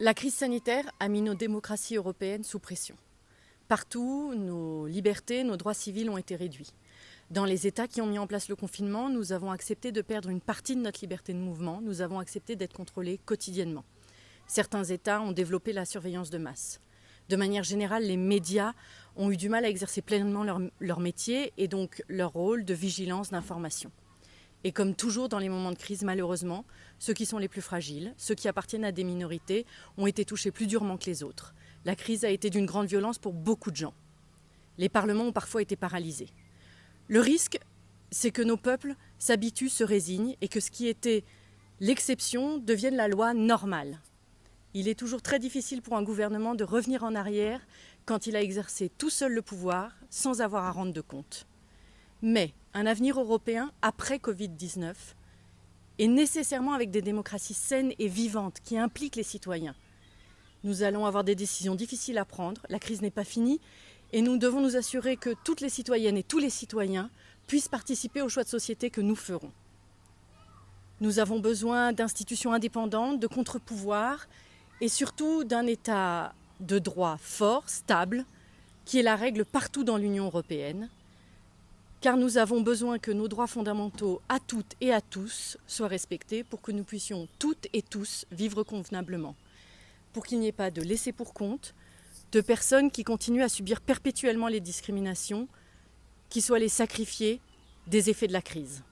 La crise sanitaire a mis nos démocraties européennes sous pression. Partout, nos libertés, nos droits civils ont été réduits. Dans les États qui ont mis en place le confinement, nous avons accepté de perdre une partie de notre liberté de mouvement, nous avons accepté d'être contrôlés quotidiennement. Certains États ont développé la surveillance de masse. De manière générale, les médias ont eu du mal à exercer pleinement leur, métier et donc leur rôle de vigilance d'information. Et comme toujours dans les moments de crise, malheureusement, ceux qui sont les plus fragiles, ceux qui appartiennent à des minorités, ont été touchés plus durement que les autres. La crise a été d'une grande violence pour beaucoup de gens. Les parlements ont parfois été paralysés. Le risque, c'est que nos peuples s'habituent, se résignent et que ce qui était l'exception devienne la loi normale. Il est toujours très difficile pour un gouvernement de revenir en arrière quand il a exercé tout seul le pouvoir sans avoir à rendre de compte. Mais un avenir européen après Covid-19 est nécessairement avec des démocraties saines et vivantes qui impliquent les citoyens. Nous allons avoir des décisions difficiles à prendre, la crise n'est pas finie et nous devons nous assurer que toutes les citoyennes et tous les citoyens puissent participer aux choix de société que nous ferons. Nous avons besoin d'institutions indépendantes, de contre-pouvoirs et surtout d'un État de droit fort, stable, qui est la règle partout dans l'Union européenne car nous avons besoin que nos droits fondamentaux à toutes et à tous soient respectés pour que nous puissions toutes et tous vivre convenablement, pour qu'il n'y ait pas de laisser pour compte, de personnes qui continuent à subir perpétuellement les discriminations, qui soient les sacrifiés des effets de la crise.